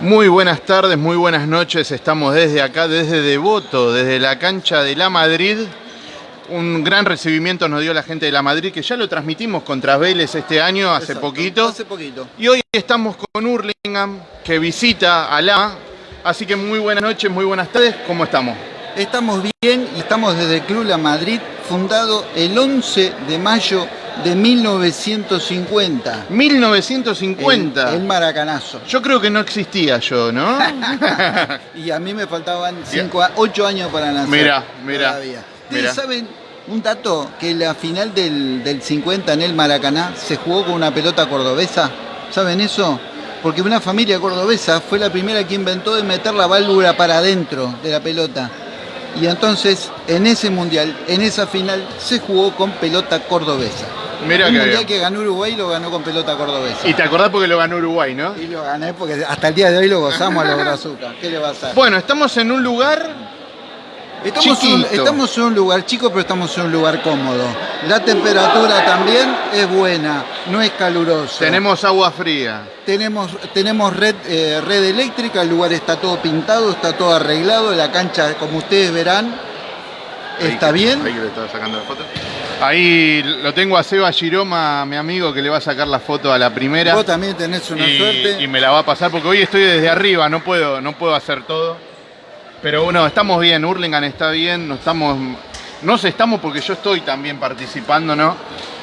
Muy buenas tardes, muy buenas noches. Estamos desde acá, desde Devoto, desde la cancha de La Madrid. Un gran recibimiento nos dio la gente de La Madrid, que ya lo transmitimos contra Vélez este año, hace Exacto, poquito. Hace poquito. Y hoy estamos con Hurlingham, que visita a La. Así que muy buenas noches, muy buenas tardes. ¿Cómo estamos? Estamos bien y estamos desde el Club La Madrid, fundado el 11 de mayo de 1950. 1950. El, el maracanazo. Yo creo que no existía yo, ¿no? Y a mí me faltaban 8 años para nacer. Mirá, todavía. ¿Ustedes saben un dato? Que la final del, del 50 en el Maracaná se jugó con una pelota cordobesa. ¿Saben eso? Porque una familia cordobesa fue la primera que inventó de meter la válvula para adentro de la pelota. Y entonces, en ese mundial, en esa final, se jugó con pelota cordobesa. Mirá Un mundial que ganó Uruguay lo ganó con pelota cordobesa. Y te acordás porque lo ganó Uruguay, ¿no? Y lo gané porque hasta el día de hoy lo gozamos a los brazucas. ¿Qué le va a hacer? Bueno, estamos en un lugar Estamos en, estamos en un lugar chico, pero estamos en un lugar cómodo. La temperatura también es buena, no es caluroso. Tenemos agua fría. tenemos, tenemos red, eh, red eléctrica, el lugar está todo pintado, está todo arreglado, la cancha, como ustedes verán, está bien. Ahí que le estaba sacando la foto. Ahí lo tengo a Seba Giroma, mi amigo, que le va a sacar la foto a la primera. Vos también tenés una y, suerte. y me la va a pasar porque hoy estoy desde arriba, no puedo, no puedo hacer todo. Pero bueno, estamos bien, Hurlingham está bien, no estamos. Nos estamos porque yo estoy también participando, ¿no?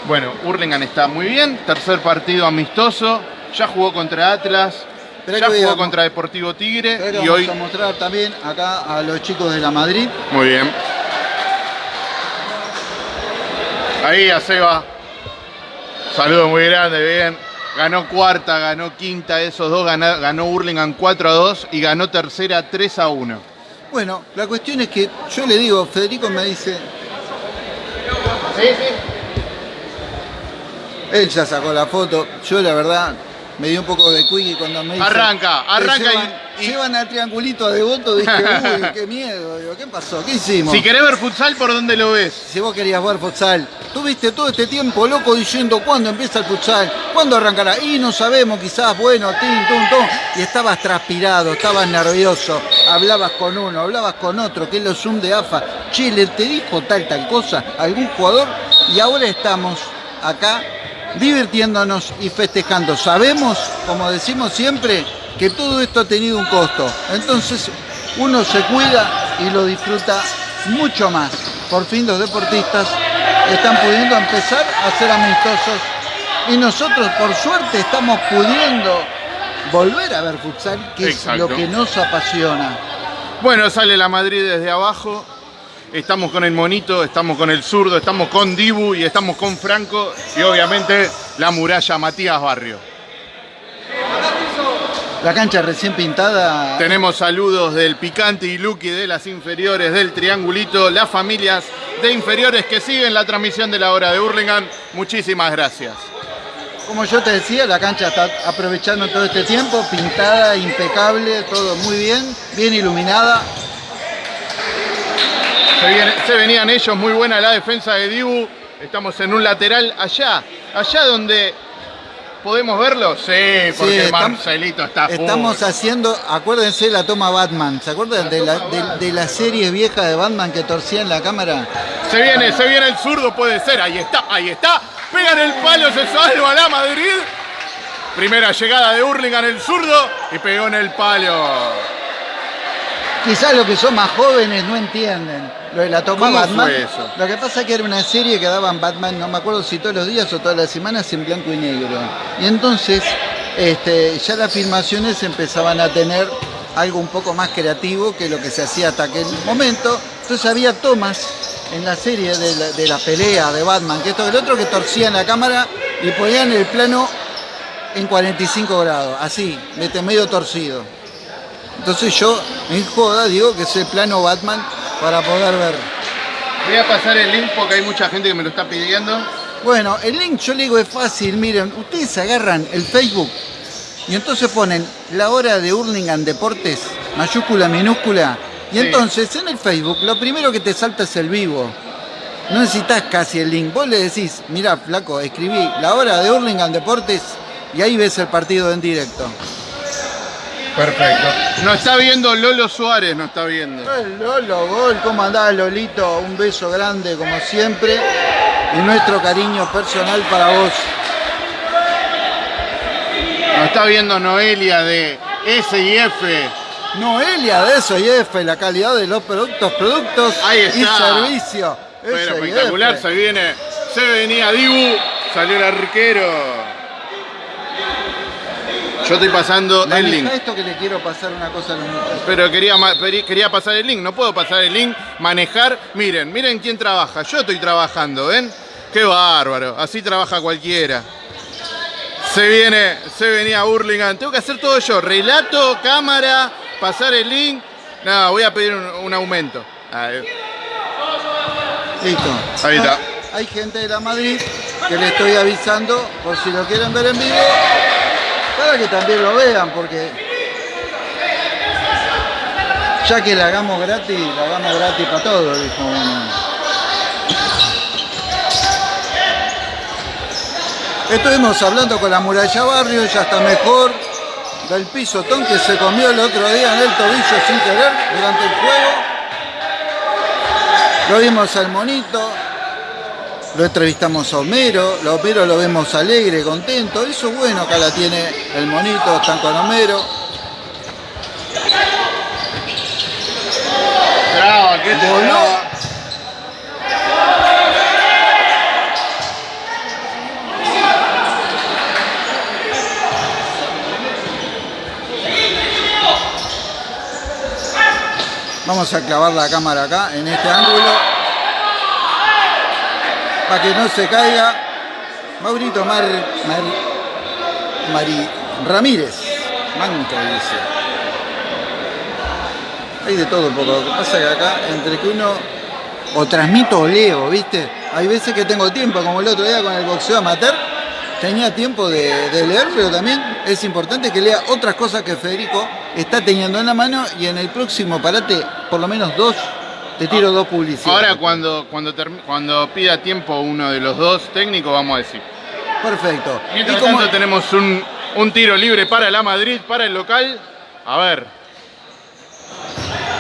Bueno, Hurlingham está muy bien, tercer partido amistoso, ya jugó contra Atlas, ya jugó contra Deportivo Tigre y vamos hoy. a mostrar también acá a los chicos de la Madrid. Muy bien. Ahí a Seba. Saludo muy grande, bien. Ganó cuarta, ganó quinta, esos dos ganó, ganó Hurlingham 4 a 2 y ganó tercera 3 a 1. Bueno, la cuestión es que yo le digo, Federico me dice, Sí, sí. él ya sacó la foto, yo la verdad me dio un poco de cuigui cuando me dice... Arranca, arranca y- y- llevan al triangulito de voto, dije, uy, qué miedo, digo, ¿qué pasó? ¿Qué hicimos? Si querés ver futsal, ¿por dónde lo ves? Si vos querías jugar futsal, tuviste todo este tiempo loco diciendo cuándo empieza el futsal, cuándo arrancará. Y no sabemos, quizás, bueno, tin, tum, tum. Y estabas transpirado, estabas nervioso, hablabas con uno, hablabas con otro, que es lo Zoom de AFA. Che, ¿le te dijo tal, tal cosa algún jugador? Y ahora estamos acá divirtiéndonos y festejando. Sabemos, como decimos siempre, que todo esto ha tenido un costo. Entonces, uno se cuida y lo disfruta mucho más. Por fin los deportistas están pudiendo empezar a ser amistosos y nosotros por suerte estamos pudiendo volver a ver futsal, que Exacto. es lo que nos apasiona. Bueno, sale la Madrid desde abajo. Estamos con el monito, estamos con el zurdo, estamos con Dibu y estamos con Franco y obviamente la muralla Matías Barrio. La cancha recién pintada, Tenemos saludos del Picante y Lucky de las inferiores del Triangulito, las familias de inferiores que siguen la transmisión de la hora de Hurlingham. Muchísimas gracias. como yo te decía, la cancha está aprovechando todo este tiempo, pintada, impecable, todo muy bien, bien iluminada. Se, viene- se venían ellos, muy buena la defensa de Dibu. Estamos en un lateral allá, allá donde podemos verlo. Sí, porque Sí, estam- Marcelito está full. Estamos haciendo, acuérdense la toma Batman, ¿se acuerdan de la, de, de la serie vieja de Batman que torcía en la cámara? Se viene, se viene el zurdo, puede ser. Ahí está, ahí está. Pegan el palo, se salva la Madrid. Primera llegada de Hurlingham el zurdo y pegó en el palo. Quizás los que son más jóvenes no entienden lo de la toma ¿Cómo Batman. fue eso? Lo que pasa es que era una serie que daban Batman, no me acuerdo si todos los días o todas las semanas en blanco y negro. Y entonces este, ya las filmaciones empezaban a tener algo un poco más creativo que lo que se hacía hasta aquel momento. Entonces había tomas en la serie de la, de la pelea de Batman, que esto que el otro, que torcían la cámara y ponían el plano en 45 grados, así, medio torcido. Entonces yo, en joda, digo que es el plano Batman para poder ver. Voy a pasar el link porque hay mucha gente que me lo está pidiendo. Bueno, el link yo le digo es fácil, miren, ustedes agarran el Facebook y entonces ponen la hora de Hurlingham Deportes, mayúscula, minúscula, y Sí. entonces en el Facebook lo primero que te salta es el vivo. No necesitas casi el link. Vos le decís, mira, flaco, escribí la hora de Hurlingham Deportes y ahí ves el partido en directo. Perfecto. Nos está viendo Lolo Suárez, nos está viendo. El Lolo, gol, ¿cómo andás Lolito? Un beso grande como siempre y nuestro cariño personal para vos. Nos está viendo Noelia de S&F. Noelia de eso y F, la calidad de los productos, productos Ahí y servicio. Bueno, espectacular, se viene, se venía Dibu, salió el arquero. Yo estoy pasando el link. esto que le quiero pasar una cosa a los muchachos. Pero quería, quería pasar el link, no puedo pasar el link, manejar. Miren, miren quién trabaja. Yo estoy trabajando, ¿ven? Qué bárbaro, así trabaja cualquiera. Se viene, se venía Burlingame. Tengo que hacer todo yo. Relato, cámara, pasar el link. No, voy a pedir un, un aumento. Ahí. Listo. Ahí está. Hay gente de la Madrid que le estoy avisando por si lo quieren ver en vivo. Para que también lo vean, porque ya que la hagamos gratis, la hagamos gratis para todos, dijo. Estuvimos hablando con la muralla barrio, ya está mejor. Del pisotón que se comió el otro día en el tobillo sin querer durante el juego. Lo vimos al monito, lo entrevistamos a Homero, a Homero lo vemos alegre, contento. Eso es bueno, acá la tiene el monito, están con Homero. Traba, ¿qué te Voló. Vamos a clavar la cámara acá, en este ángulo. Para que no se caiga. Maurito Mar, Mar- Mari Ramírez. Manca dice. Hay de todo un poco. Lo que pasa que acá, entre que uno o transmito o leo, ¿viste? Hay veces que tengo tiempo, como el otro día con el boxeo amateur, tenía tiempo de, de leer, pero también es importante que lea otras cosas que Federico está teniendo en la mano y en el próximo parate, por lo menos dos, te tiro dos publicidades. Ahora cuando, cuando, cuando pida tiempo uno de los dos técnicos, vamos a decir. Perfecto. Mientras Y como- tanto tenemos un, un tiro libre para la Madrid, para el local. A ver.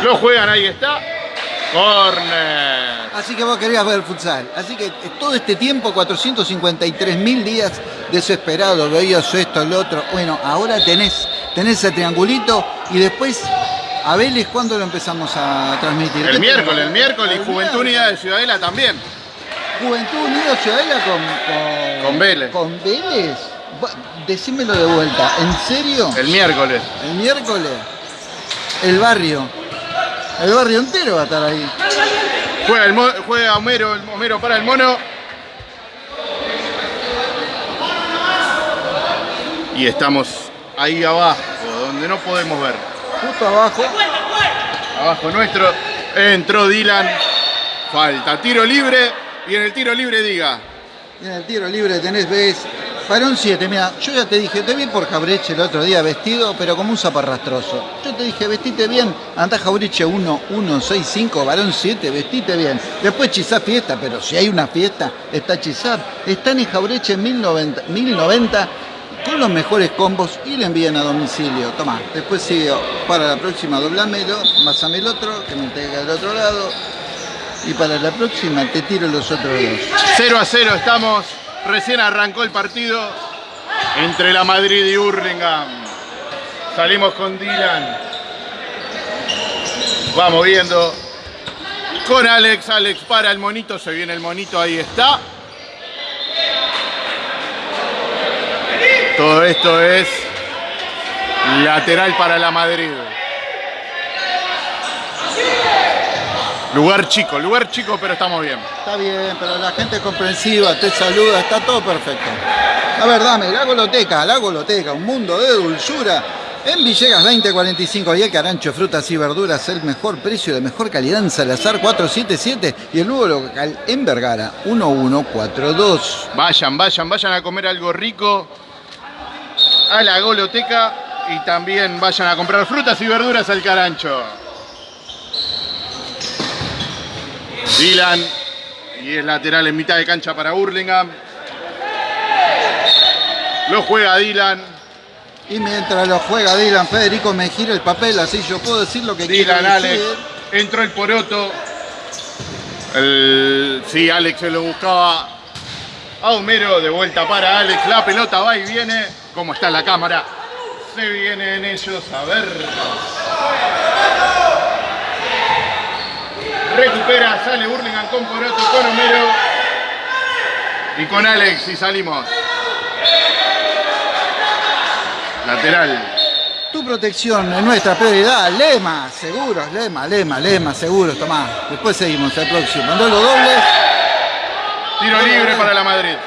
Lo juegan, ahí está. Corner. Así que vos querías ver futsal. Así que eh, todo este tiempo, 453 mil días desesperados, veías esto, lo otro. Bueno, ahora tenés, tenés el triangulito y después, a Vélez, ¿cuándo lo empezamos a transmitir? El ¿Qué miércoles, el miércoles. El Juventud. Unida de Ciudadela también. Juventud Unida Ciudadela con, con, Con Vélez. Con Vélez. Decímelo de vuelta. ¿En serio? El miércoles. El miércoles. El barrio. El barrio entero va a estar ahí. Juega, el juega Homero, el Homero para el mono. Y estamos ahí abajo, donde no podemos ver. Justo abajo. Abajo nuestro. Entró Dylan. Falta. Tiro libre. Y en el tiro libre diga. En el tiro libre tenés, ves, varón 7, mira, yo ya te dije, te vi por Jabreche el otro día vestido, pero como un zaparrastroso. Yo te dije, vestite bien, andá Jabreche 1, 1, 6, 5, varón 7, vestite bien. Después Chizá fiesta, pero si hay una fiesta, está Chizá. Están en Jabreche 1090, 1090 con los mejores combos y le envían a domicilio. Toma, después sigo para la próxima, doblámelo, masame el otro, que me entrega del otro lado. Y para la próxima te tiro los otros dos. 0 a 0 estamos. Recién arrancó el partido entre la Madrid y Hurlingham. Salimos con Dylan. Vamos viendo. Con Alex. Alex para el monito. Se viene el monito. Ahí está. Todo esto es lateral para la Madrid. Lugar chico, lugar chico, pero estamos bien. Está bien, pero la gente es comprensiva, te saluda, está todo perfecto. A ver, dame, la goloteca, la goloteca, un mundo de dulzura. En Villegas 2045 y el carancho, frutas y verduras, el mejor precio de mejor calidad en Salazar 477 y el nuevo local en Vergara 1142. Vayan, vayan, vayan a comer algo rico a la goloteca y también vayan a comprar frutas y verduras al carancho. Dylan y es lateral en mitad de cancha para Hurlingham. Lo juega Dylan. Y mientras lo juega Dylan, Federico me gira el papel, así yo puedo decir lo que Dylan, quiero Alex. decir. Entró el poroto. El... Sí, Alex se lo buscaba a Homero. De vuelta para Alex. La pelota va y viene. ¿Cómo está la cámara? Se vienen ellos a ver. Recupera, sale Burlingame con Poroto, con Homero. Y con Alex y salimos. Lateral. Tu protección es nuestra prioridad. Lema, seguros, lema, lema, lema, seguros, Tomás. Después seguimos el próximo. En duelo doble. Tiro libre para la Madrid.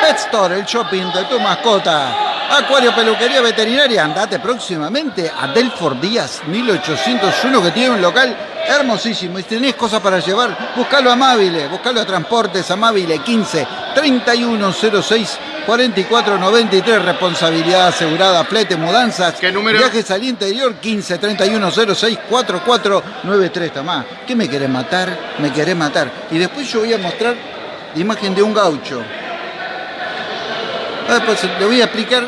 Pet Store, el shopping de tu mascota. Acuario, peluquería veterinaria. Andate próximamente a Delford Díaz 1801 que tiene un local hermosísimo. Y si tenés cosas para llevar, buscalo amable. Buscalo a Transportes Amabile 15 3106 4493. Responsabilidad asegurada. Flete, mudanzas. ¿Qué número? Viajes al interior 15 3106 4493. Tomás, ¿qué me querés matar? Me querés matar. Y después yo voy a mostrar la imagen de un gaucho. Ah, pues le voy a explicar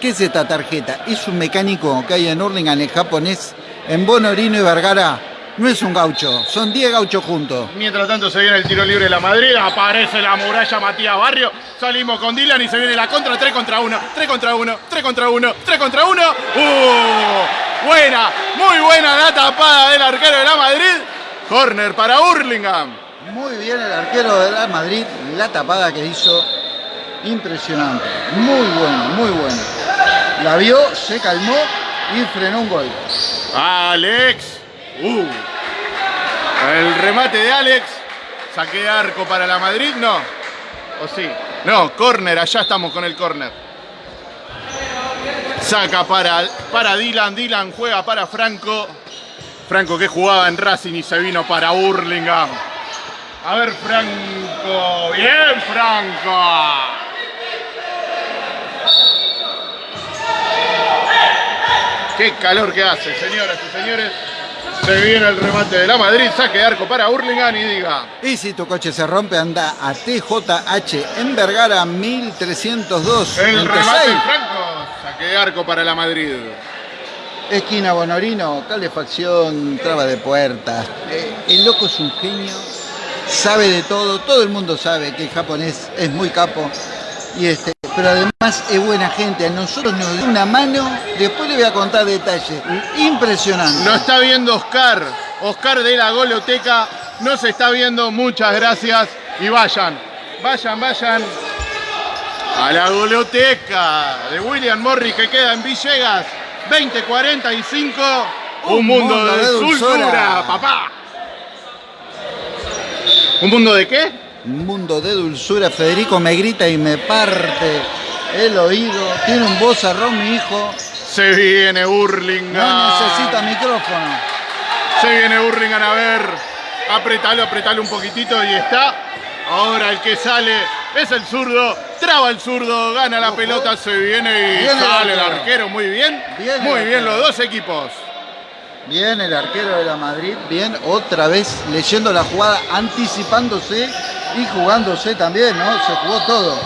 qué es esta tarjeta. Es un mecánico que hay en Hurlingham, en japonés, en Bonorino y Vergara. No es un gaucho, son 10 gauchos juntos. Mientras tanto se viene el tiro libre de la Madrid, aparece la muralla Matías Barrio, salimos con Dylan y se viene la contra, 3 contra 1, 3 contra 1, 3 contra 1, 3 contra 1. ¡Uh! Buena, muy buena la tapada del arquero de la Madrid. Corner para Hurlingham. Muy bien el arquero de la Madrid, la tapada que hizo, impresionante. Muy bueno, muy bueno. La vio, se calmó y frenó un gol. Alex. Uh. El remate de Alex. Saque de arco para la Madrid, ¿no? ¿O sí? No, corner, allá estamos con el corner. Saca para, para Dylan, Dylan juega para Franco. Franco que jugaba en Racing y se vino para Hurlingham. A ver, Franco. Bien, Franco. Qué calor que hace, señoras y señores. Se viene el remate de la Madrid, saque de arco para Hurlingham y diga. Y si tu coche se rompe, anda a TJH en Vergara 1302. El 26. remate Franco, saque de arco para la Madrid. Esquina Bonorino, calefacción, traba de puertas. Eh, el loco es un genio, sabe de todo, todo el mundo sabe que el japonés es muy capo. Y este, pero además es buena gente, a nosotros nos dio una mano, después le voy a contar detalles. Impresionante. Nos está viendo Oscar, Oscar de la Goloteca, nos está viendo, muchas gracias. Y vayan, vayan, vayan. A la Goloteca de William Morris que queda en Villegas, 2045, un, mundo, de, dulzura, papá. ¿Un mundo de qué? Un mundo de dulzura, Federico me grita y me parte el oído. Tiene un vozarrón mi hijo, Se viene Hurlingham. no necesita micrófono. Se viene Hurlingham a ver. Apretalo, apretalo un poquitito y está. Ahora el que sale es el zurdo. Traba el zurdo, gana la Ojo. pelota, se viene y Bien el sale el arquero. Muy bien. Muy bien los dos equipos. Bien el arquero de la Madrid, bien otra vez leyendo la jugada, anticipándose y jugándose también, ¿no? Se jugó todo.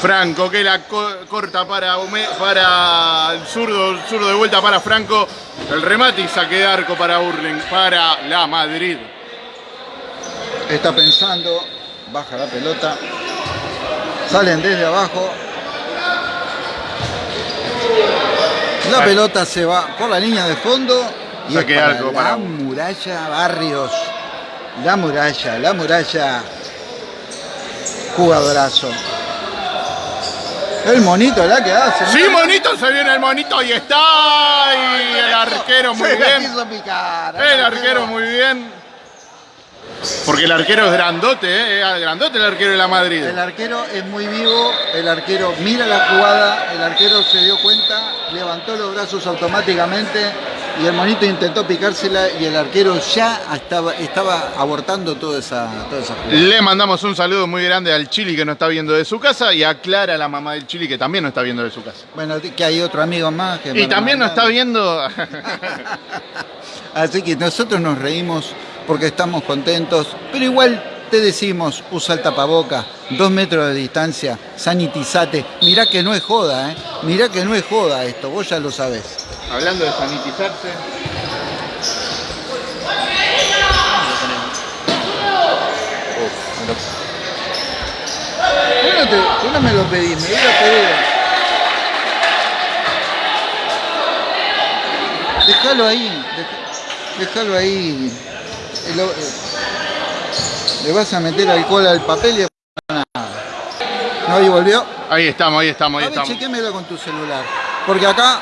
Franco que la co- corta para, para el zurdo, el zurdo de vuelta para Franco. El remate y saque de arco para Hurling, para la Madrid. Está pensando, baja la pelota, salen desde abajo. La pelota se va por la línea de fondo y Saque es para arco la para- muralla Barrios. La muralla, la muralla. Jugadorazo. El monito la que hace. Sí, monito, se viene el monito y está. Y el arquero muy bien. El arquero muy bien. Porque el arquero es grandote, ¿eh? Es grandote el arquero de la Madrid. El arquero es muy vivo, el arquero mira la jugada, el arquero se dio cuenta, levantó los brazos automáticamente y el monito intentó picársela y el arquero ya estaba, estaba abortando toda esa, toda esa jugada. Le mandamos un saludo muy grande al Chili que nos está viendo de su casa y a Clara, la mamá del Chili, que también nos está viendo de su casa. Bueno, que hay otro amigo más que Y también nos está viendo. Así que nosotros nos reímos porque estamos contentos, pero igual te decimos, usa el tapaboca, dos metros de distancia, sanitizate. Mirá que no es joda, ¿eh? Mirá que no es joda esto, vos ya lo sabés. Hablando de sanitizarse. ¿Por qué no, te- me lo pedís? Me hubiera pedido. Déjalo ahí, déjalo ahí. Lo- Le vas a meter alcohol al papel y nada. ¿No? ¿Y volvió? Ahí estamos, ahí estamos, ahí A ver, estamos. chequémelo con tu celular. Porque acá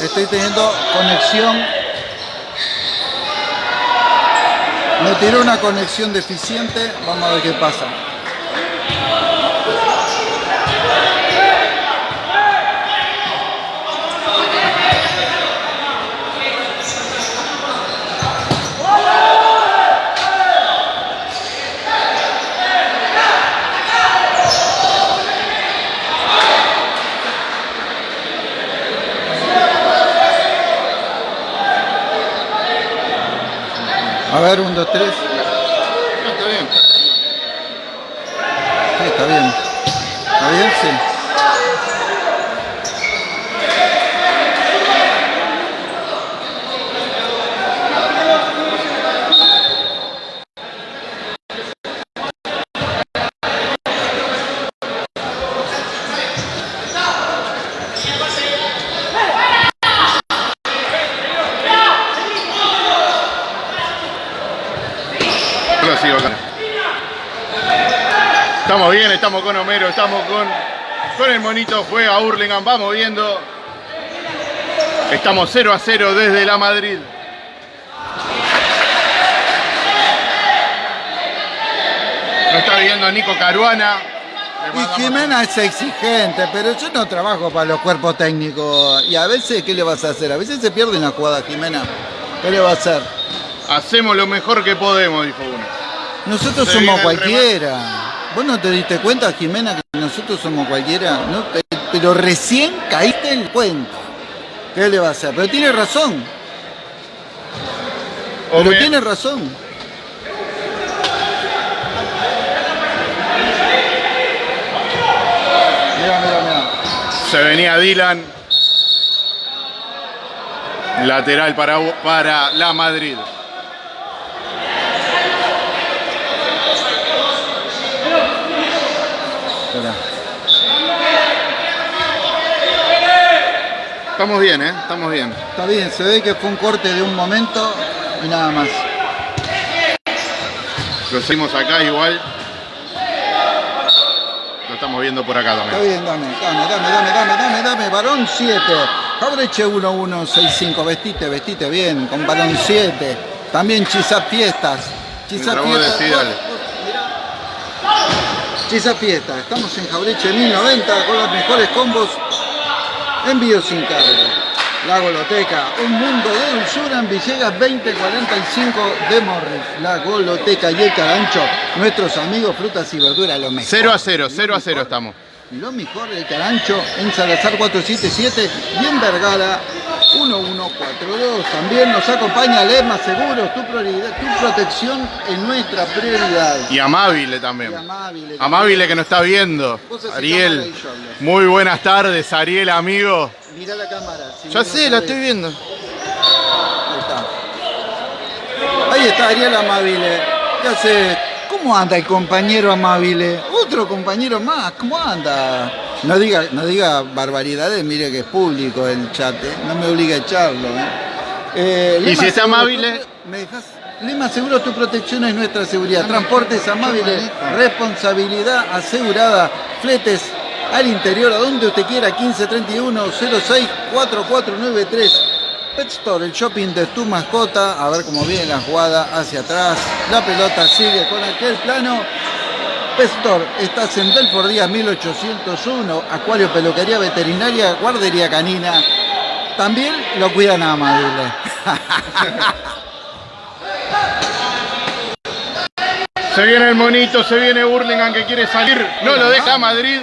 estoy teniendo conexión. Me tiró una conexión deficiente. Vamos a ver qué pasa. A ver, un, dos, tres. No, está bien. Sí, está bien. ¿Está bien? Sí. Yo lo sigo acá. Estamos con Homero, estamos con, con el monito, juega Hurlingham, vamos viendo. Estamos 0 a 0 desde la Madrid. Lo está viendo Nico Caruana. Y Jimena es exigente, pero yo no trabajo para los cuerpos técnicos. Y a veces, ¿qué le vas a hacer? A veces se pierde una jugada, Jimena. ¿Qué le va a hacer? Hacemos lo mejor que podemos, dijo uno. Nosotros Se somos cualquiera. ¿Vos no te diste cuenta, Jimena, que nosotros somos cualquiera? ¿No? Pe- Pero recién caíste en cuenta. ¿Qué le va a hacer? Pero tiene razón. Pero tiene razón. Mira, mira, mira. Se venía Dylan. Lateral para, para la Madrid. Estamos bien, ¿eh? Estamos bien. Está bien, se ve que fue un corte de un momento y nada más. Lo seguimos acá igual. Lo estamos viendo por acá Está también. bien, dame, dame, dame, dame, dame, dame, dame, varón 7. Jabreche 1165, vestite, vestite bien, con varón 7. También Chisa Fiestas. Chisa Fiestas. Chisa Fiestas, estamos en Jabreche 1090 con los mejores combos. Envío sin cargo. La Goloteca, un mundo de dulzura en Villegas 2045 de Morris. La Goloteca y el Carancho, nuestros amigos frutas y verduras, lo mejor. 0 a 0, Lo 0 a 0 mejor. estamos. Lo mejor del Carancho en Salazar 477 y en Vergara 1142. También nos acompaña Lema Seguros, tu prioridad, tu protección es nuestra prioridad. Y Amabile también. Y Amabile. Amabile que nos está viendo. Ariel. Muy buenas tardes, Ariel, amigo. Mirá la cámara. si Ya sé, la estoy viendo. Ahí está. Ahí está Ariel Amabile. ¿Qué hace? ¿Cómo anda el compañero Amabile? Otro compañero más, ¿cómo anda? No diga, no diga barbaridades, mire que es público el chat, ¿eh? no me obliga a echarlo. ¿eh? Eh, ¿Y si Amabile? tu- ¿Me dejas? Lema Seguro, tu protección es nuestra seguridad. Transportes Amabile, responsabilidad asegurada. Fletes al interior, a donde usted quiera, 1531 06 4493. Pet Store, el shopping de tu mascota. A ver cómo viene la jugada hacia atrás. La pelota sigue con aquel plano. Pet Store, estás en Belfort Díaz 1801. Acuario, peluquería veterinaria, guardería canina. También lo cuidan a Amabile. Se viene el monito, se viene Burlingame que quiere salir. No lo deja Madrid.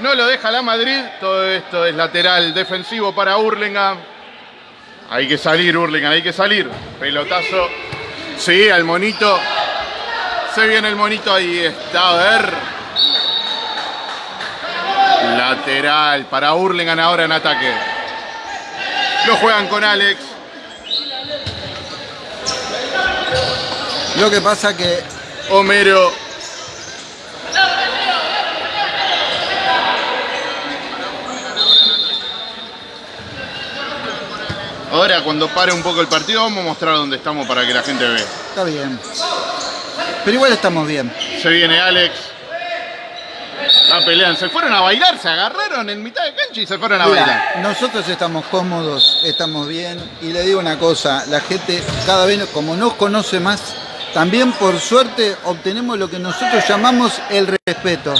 No lo deja la Madrid. Todo esto es lateral defensivo para Burlingame. Hay que salir, Burlingame, hay que salir. Pelotazo. Sí, al monito. Se viene el monito ahí. Está, a ver. Lateral para Hurlingham ahora en ataque. Lo juegan con Alex. Lo que pasa que Homero. Ahora cuando pare un poco el partido vamos a mostrar dónde estamos para que la gente vea. está bien. Pero igual estamos bien. Se viene Alex. La pelean. Se fueron a bailar, se agarraron en mitad de cancha y se fueron a Mira, bailar. nosotros estamos cómodos, estamos bien. Y le digo una cosa, la gente cada vez, como nos conoce más, también por suerte obtenemos lo que nosotros llamamos el respeto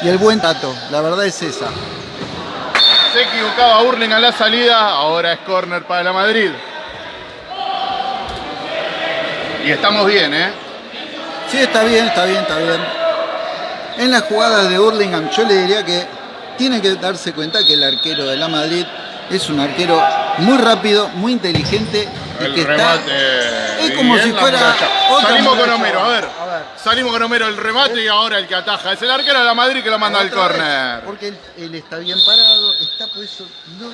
y el buen trato. La verdad es esa. Se equivocaba Hurlingham la salida. Ahora es corner para la Madrid. Y estamos bien, ¿eh? Sí, está bien, está bien, está bien. En las jugadas de Hurlingham yo le diría que tiene que darse cuenta que el arquero de la Madrid es un arquero muy rápido, muy inteligente y El que remate. Es como si fuera otra Salimos con. Homero, a ver. A ver. Salimos con Homero el remate y ahora el que ataja. Es el arquero de la Madrid que lo manda al córner. Porque él, él está bien parado, está por eso. no-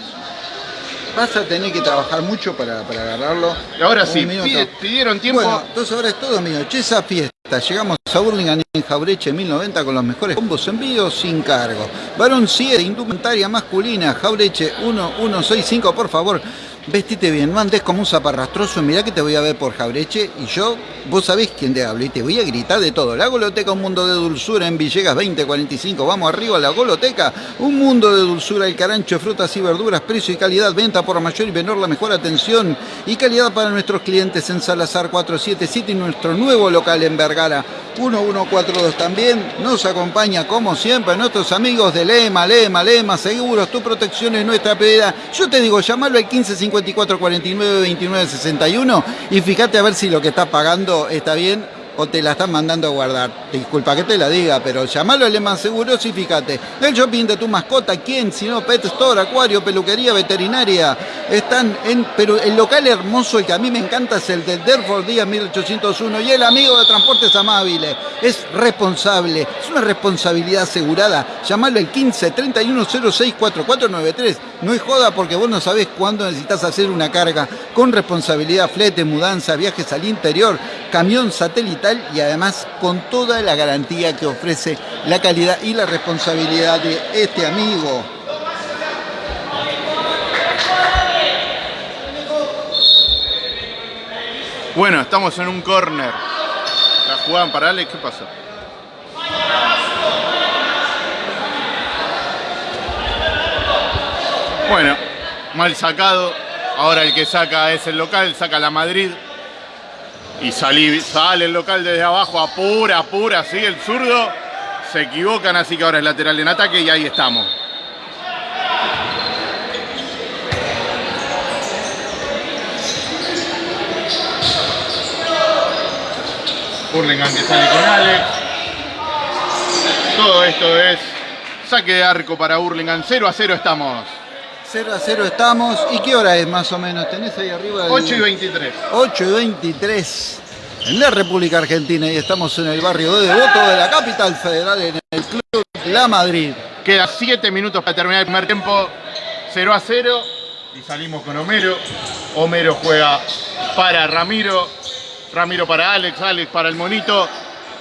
vas a tener que trabajar mucho para, para agarrarlo. Y ahora sí, pide- pidieron tiempo. Bueno, entonces ahora es todo mío. Che, esa fiesta. Llegamos a Burlingame en Jaureche 1090 con los mejores combos en vivo sin cargo. Varón 7, indumentaria masculina, Jaureche 1165, por favor favor. Vestite bien, no andes como un zaparrastroso, mirá que te voy a ver por Jaureche y yo, vos sabés quién te hablo y te voy a gritar de todo. La Goloteca, un mundo de dulzura en Villegas 2045, vamos arriba a la Goloteca, un mundo de dulzura, el carancho, frutas y verduras, precio y calidad, venta por mayor y menor, la mejor atención y calidad para nuestros clientes en Salazar 477 y nuestro nuevo local en Vergara 1142 también. Nos acompaña como siempre nuestros amigos de Lema, Lema, Lema, seguros, tu protección es nuestra prioridad. Yo te digo, llamalo al 15 54 49 29 61 y fíjate a ver si lo que estás pagando está bien o te la están mandando a guardar. Disculpa que te la diga, pero llamalo a Lehman Seguros y fíjate. El shopping de tu mascota, ¿quién? Si no, Pet Store, Acuario, Peluquería, Veterinaria. Están en. Pero el local hermoso, el que a mí me encanta, es el de Derford Díaz 1801. Y el amigo de Transportes Amables. Es responsable. Es una responsabilidad asegurada. Llamalo al 15 31 06 4493. No es joda porque vos no sabés cuándo necesitas hacer una carga. Con responsabilidad, flete, mudanza, viajes al interior, camión y además con toda la garantía que ofrece la calidad y la responsabilidad de este amigo. Bueno, estamos en un corner. La jugaban para Alex, ¿qué pasó? Bueno, mal sacado. Ahora el que saca es el local, saca la Madrid. Y salí- sale el local desde abajo, apura, apura, sigue el zurdo. Se equivocan, así que ahora es lateral en ataque y ahí estamos. Hurlingham que sale con Alex. Todo esto es saque de arco para Hurlingham. 0 a 0 estamos. 0 a 0 estamos. ¿Y qué hora es más o menos? ¿Tenés ahí arriba? el- 8 y 23. 8 y 23 en la República Argentina y estamos en el barrio de Devoto de la capital federal en el Club La Madrid. Queda 7 minutos para terminar el primer tiempo. 0 a 0. Y salimos con Homero. Homero juega para Ramiro. Ramiro para Alex. Alex para el monito.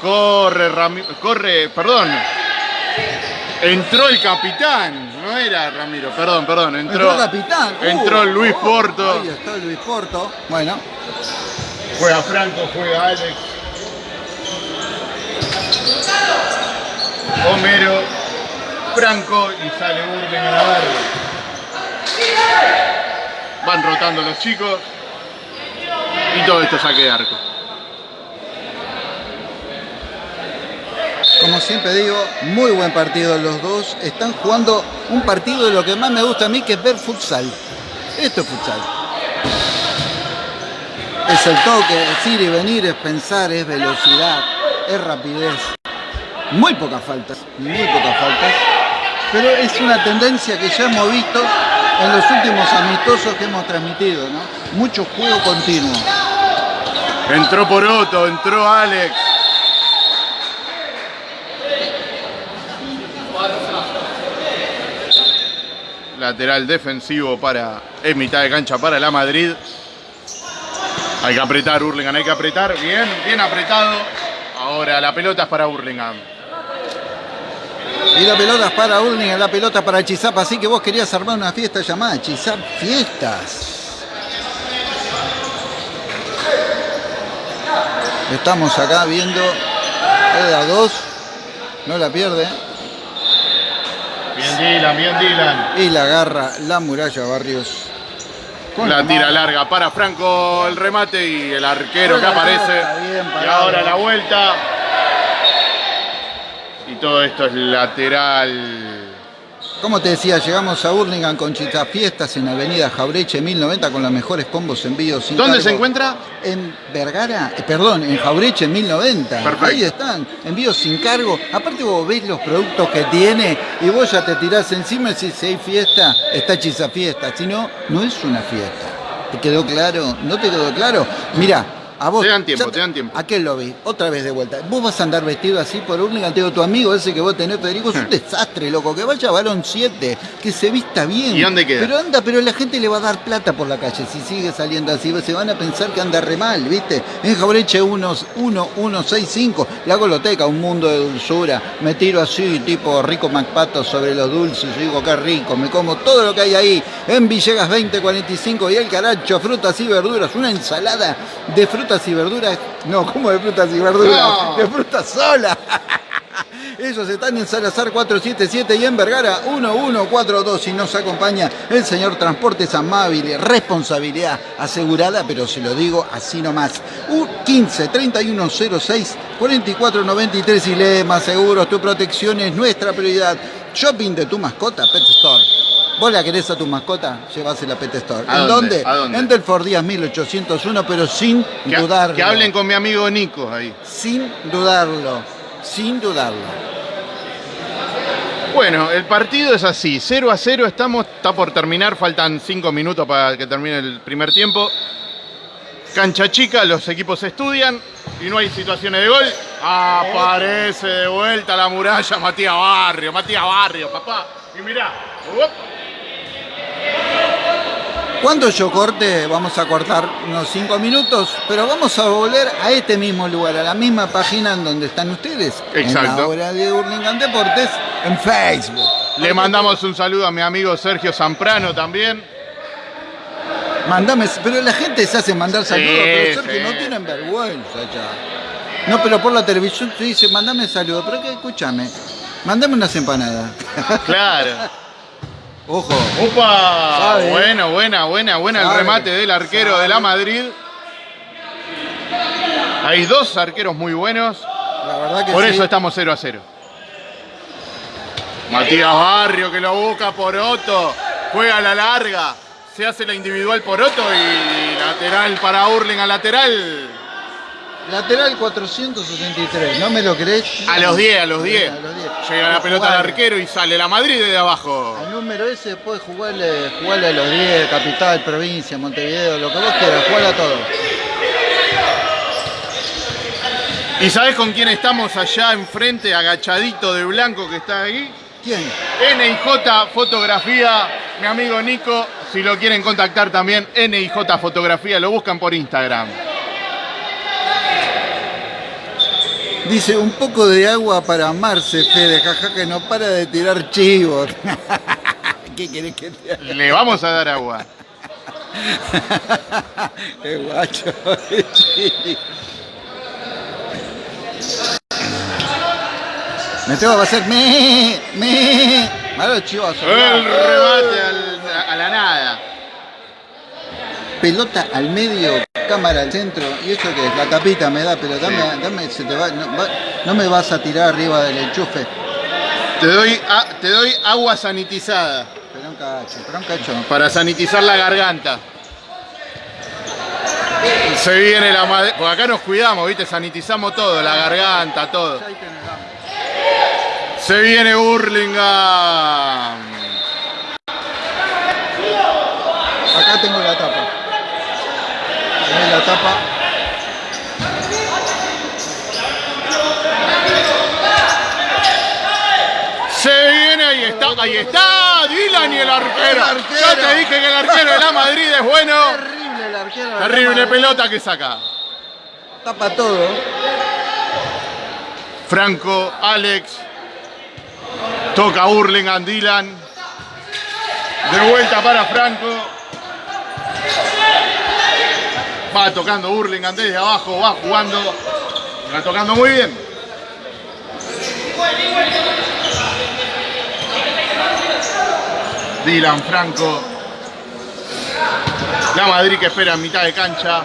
Corre, Ramiro. Corre, perdón. Entró el capitán. No era Ramiro, perdón, perdón. Entró, Entró el capitán. Uh, entró Luis oh, Porto. Ahí está Luis Porto. Bueno, Juega Franco, juega Alex. Homero, Franco y sale Burden a la verde. Van rotando los chicos. Y todo esto saque de arco. Como siempre digo, muy buen partido los dos. Están jugando un partido de lo que más me gusta a mí, que es ver futsal. Esto es futsal. Es el toque, es ir y venir, es pensar, es velocidad, es rapidez. Muy pocas faltas, muy pocas faltas. Pero es una tendencia que ya hemos visto en los últimos amistosos que hemos transmitido, ¿no? Mucho juego continuo. Entró Poroto, entró Alex. Lateral defensivo para. Es mitad de cancha para la Madrid. Hay que apretar, Hurlingham, hay que apretar. Bien, bien apretado. Ahora la pelota es para Hurlingham. Y la pelota es para Hurlingham, la pelota para Chisap. Así que vos querías armar una fiesta llamada Chisap Fiestas. Estamos acá viendo la 2. No la pierde. Bien Dylan, bien Dylan. Y la agarra la muralla Barrios. Con la tira larga para Franco el remate y el arquero que aparece. y ahora la vuelta. Y todo esto es lateral. Como te decía, llegamos a Burlingame con Chita Fiestas en Avenida Jaureche 1090 con los mejores combos envíos sin ¿Dónde cargo. se encuentra? En Vergara, eh, perdón, en Jaureche 1090. Perfecto. Ahí están, envíos sin cargo. Aparte vos ves los productos que tiene y vos ya te tirás encima y decís, si hay fiesta, está Chisa Fiesta. Si no, no es una fiesta. ¿Te quedó claro? ¿No te quedó claro? Mira, a vos... Te dan tiempo, ya te dan tiempo. Aquel lo vi, otra vez de vuelta. Vos vas a andar vestido así por te digo, tu amigo ese que vos tenés, Federico, es un desastre, loco. Que vaya a Balón 7, que se vista bien. ¿Y dónde queda? Pero anda, pero la gente le va a dar plata por la calle si sigue saliendo así. Se van a pensar que anda re mal, ¿viste? En Jaureche 1165, la goloteca, un mundo de dulzura. Me tiro así, tipo rico MacPato sobre los dulces. Yo digo, qué rico, me como todo lo que hay ahí. En Villegas 2045 y el caracho, frutas y verduras. Una ensalada de frutas y verduras. No, ¿cómo de frutas y verduras? No. De frutas sola. Ellos están en Salazar 477 y en Vergara 1142 y nos acompaña el señor Transportes Amable, responsabilidad asegurada, pero se lo digo así nomás. U 15 3106 4493 y lee más seguros, tu protección es nuestra prioridad. Shopping de tu mascota, Pet Store. ¿Vos la querés a tu mascota? Llévasela a Pet Store. ¿A ¿En dónde? dónde? ¿A dónde? En Delfort Díaz 1801, pero sin Que, dudarlo. que hablen con mi amigo Nico ahí. Sin dudarlo. Sin dudarlo. Bueno, el partido es así, 0 a 0 estamos, está por terminar, faltan 5 minutos para que termine el primer tiempo. Cancha chica, los equipos estudian y no hay situaciones de gol. Aparece de vuelta la muralla Matías Barrio, Matías Barrio, papá. Y mirá. Cuando yo corte, vamos a cortar unos 5 minutos, pero vamos a volver a este mismo lugar, a la misma página en donde están ustedes. En Exacto. la hora de Hurlingham Deportes en Facebook. le mandamos un saludo a mi amigo Sergio Zamprano también. Mandame, pero la gente se hace mandar saludos, pero Sergio, sí. no tienen vergüenza ya. No, pero por la televisión te dice, mandame saludos, pero que escúchame, mandame unas empanadas. Claro. Ojo. ¡Opa! Sabe. Buena, buena, buena, buena el remate del arquero de la. Madrid. Hay dos arqueros muy buenos. La verdad que Por sí. eso estamos 0 a 0. Matías Barrio que lo busca por Otto. Juega a la larga. Se hace la individual por Otto y lateral para Hurling a lateral. Lateral 473, ¿no me lo crees? A los 10, a los 10. A los 10. Llega la pelota al arquero y sale la Madrid de abajo. Al número ese después jugarle, jugarle a los 10, capital, provincia, Montevideo, lo que vos quieras, jugarle a todo. ¿Y sabés con quién estamos allá enfrente, agachadito de blanco que está ahí? ¿Quién? NIJ Fotografía, mi amigo Nico, si lo quieren contactar también, NIJ Fotografía, lo buscan por Instagram. Dice, un poco de agua para amarse, Fede, jaja, que no para de tirar chivos. ¿Qué querés que te haga? Le vamos a dar agua. Qué guacho. Me tengo que hacer me, me. Malo chivos. El remate al- a la nada. Pelota al medio, cámara al centro. ¿Y eso qué es? La tapita me da, pero dame, Sí. dame, se te va, no, va- no me vas a tirar arriba del enchufe. Te doy, a- te doy agua sanitizada Pero un cacho, pero un cacho. para sanitizar la garganta. Se viene la madre. Porque acá nos cuidamos, ¿viste? Sanitizamos todo, la garganta, todo. Se viene Hurlingham. Acá tengo la la. Se viene, ahí está, ahí está. Dylan y el arquero. Yo te dije que el arquero de la Madrid es bueno. Terrible el arquero. Terrible pelota que saca. Tapa todo. Franco, Alex. Toca Hurlingham, Dylan. De vuelta para Franco. Va tocando Hurlingham desde abajo, va jugando. Va tocando muy bien. Dylan, Franco. La Madrid que espera en mitad de cancha.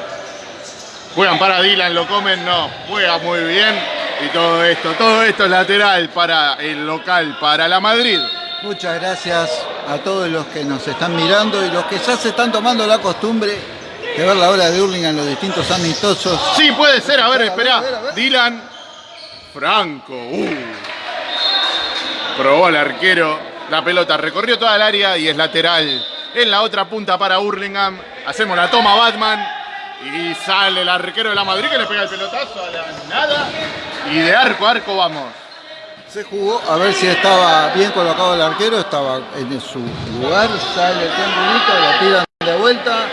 Juegan para Dylan, lo comen, no. Juega muy bien. Y todo esto, todo esto es lateral para el local, para la Madrid. Muchas gracias a todos los que nos están mirando y los que ya se están tomando la costumbre de ver la hora de Hurlingham en los distintos amistosos. Sí, puede ser. A ver, espera. Dylan. Franco. uh. Probó al arquero. La pelota recorrió toda el área y es lateral. En la otra punta para Hurlingham. Hacemos la toma Batman. Y sale el arquero de la Madrid que le pega el pelotazo a la nada. Y de arco a arco vamos. Se jugó a ver si estaba bien colocado el arquero, estaba en su lugar, sale el triangulito, lo tiran de vuelta.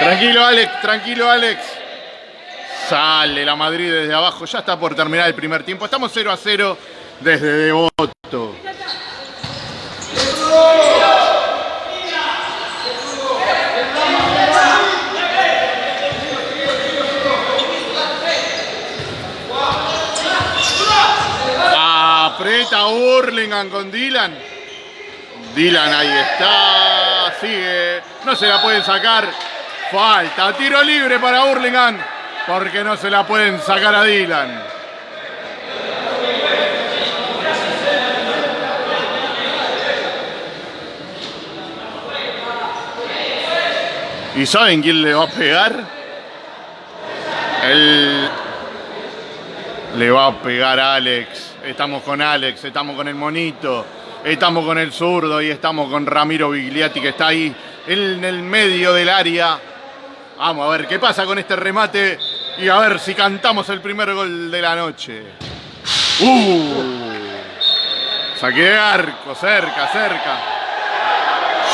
Tranquilo Alex, tranquilo Alex. Sale la Madrid desde abajo, ya está por terminar el primer tiempo. Estamos 0 a 0 desde Devoto. Aprieta Hurlingham con Dylan. Dylan ahí está, sigue, no se la pueden sacar. Falta, tiro libre para Hurlingham, porque no se la pueden sacar a Dylan. ¿Y saben quién le va a pegar? Él le va a pegar a Alex. Estamos con Alex, estamos con el monito, estamos con el zurdo y estamos con Ramiro Bigliati que está ahí en el medio del área. Vamos a ver qué pasa con este remate y a ver si cantamos el primer gol de la noche. ¡Uh! Saque de arco, cerca, cerca.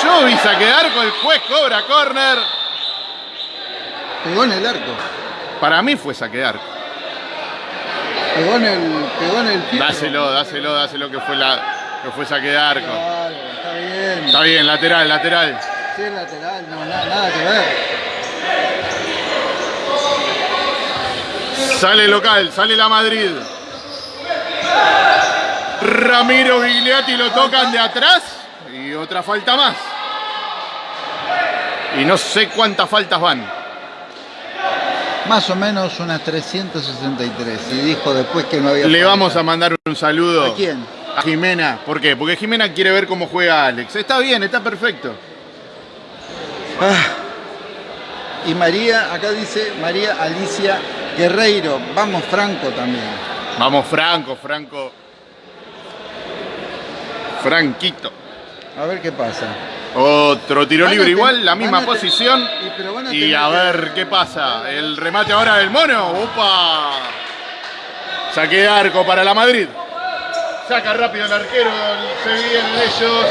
Yo vi saque de arco, el juez cobra córner. Pegó en el arco, Para mí fue saque de arco. pegó en el, pegó en el fierro. Dáselo, dáselo, dáselo que fue, la, que fue saque de arco. Claro, está bien. Está bien, lateral, lateral. Sí, lateral, no, nada, nada que ver. Sale local, sale la Madrid. Ramiro Gigliati lo tocan de atrás y otra falta más. Y no sé cuántas faltas van. Más o menos unas 363. Y dijo después que no había. Le falta. vamos a mandar un saludo ¿A quién? a Jimena. ¿Por qué? Porque Jimena quiere ver cómo juega Alex. Está bien, está perfecto. Ah. Y María, acá dice María Alicia Guerreiro. Vamos, Franco también. Vamos, Franco, Franco. Franquito. A ver qué pasa. Otro tiro libre igual, la misma posición. y- a Y ver qué pasa. El remate ahora del mono. ¡Upa! Saque de arco para la Madrid. Saca rápido el arquero, se vienen ellos.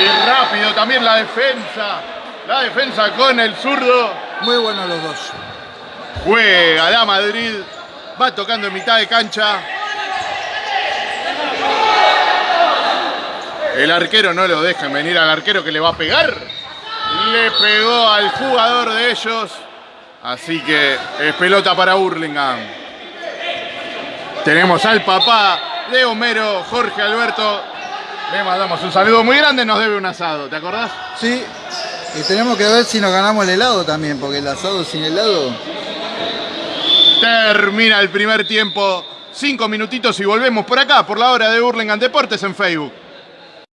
Y rápido también la defensa. La defensa con el zurdo. Muy buenos los dos. Juega la Madrid. Va tocando en mitad de cancha. El arquero no lo dejan venir al arquero que le va a pegar. Le pegó al jugador de ellos. Así que es pelota para Hurlingham. Tenemos al papá de Homero, Jorge Alberto. Le mandamos un saludo muy grande, nos debe un asado, ¿te acordás? Sí. Y tenemos que ver si nos ganamos el helado también, porque el asado sin helado. Termina el primer tiempo. Cinco minutitos y volvemos por acá, por la hora de Hurlingham Deportes en Facebook.